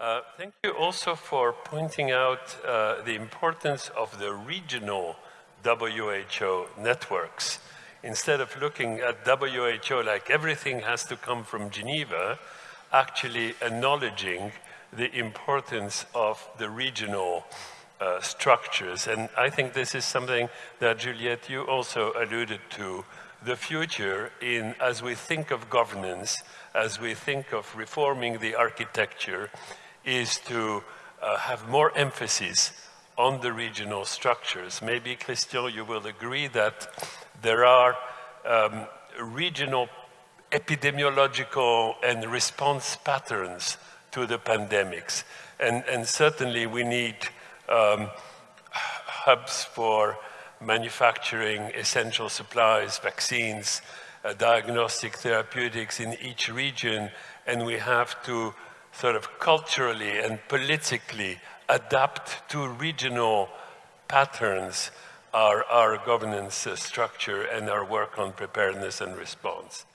Uh, thank you also for pointing out uh, the importance of the regional WHO networks. Instead of looking at WHO like everything has to come from Geneva, actually acknowledging the importance of the regional uh, structures. And I think this is something that Juliette, you also alluded to, the future in, as we think of governance, as we think of reforming the architecture, is to uh, have more emphasis on the regional structures. Maybe, Christian, you will agree that there are um, regional epidemiological and response patterns to the pandemics. And, and certainly we need um, hubs for manufacturing essential supplies, vaccines, uh, diagnostic therapeutics in each region, and we have to sort of culturally and politically adapt to regional patterns our, our governance structure and our work on preparedness and response.